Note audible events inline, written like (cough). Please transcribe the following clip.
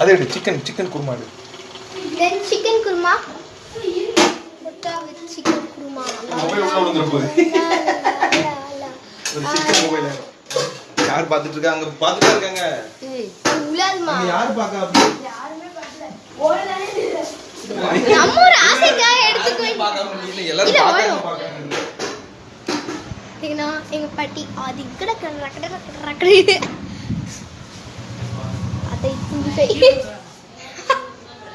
அதே எடு chicken chicken kurma எடு. Then chicken kurma? முட்டா வித் சிக்கன் குருமா மொபைல் உள்ள விழுந்துற போகுது. (laughs) ஒரு சிக்கன் மொபைல் யார் பார்த்துட்டு இருக்காங்க அங்க பார்த்துட்டா இருக்காங்க. அங்க யார் பார்க்க அப்படி? நம்ம ஒரு ஆசைக்காக எடுத்துக்கோ எல்லாரும் ஏன்னா எங்க பாட்டி அது இக்கட கடை கடை கடை Thank you.